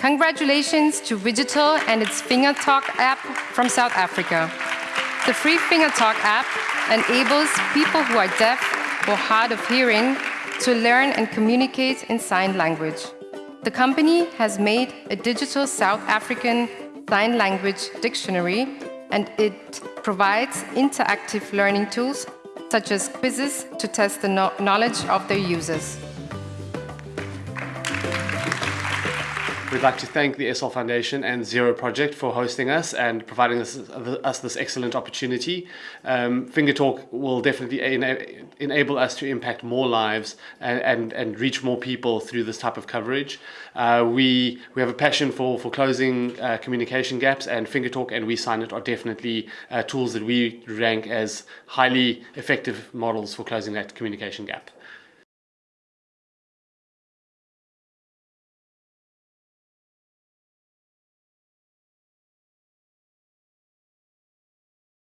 Congratulations to Vigital and its FingerTalk app from South Africa. The free FingerTalk app enables people who are deaf or hard of hearing to learn and communicate in sign language. The company has made a digital South African sign language dictionary and it provides interactive learning tools such as quizzes to test the knowledge of their users. We'd like to thank the Essl Foundation and Zero Project for hosting us and providing us, us this excellent opportunity. Um, Finger Talk will definitely ena enable us to impact more lives and, and, and, reach more people through this type of coverage. Uh, we, we have a passion for, for closing uh, communication gaps and Finger Talk and We Sign It are definitely uh, tools that we rank as highly effective models for closing that communication gap.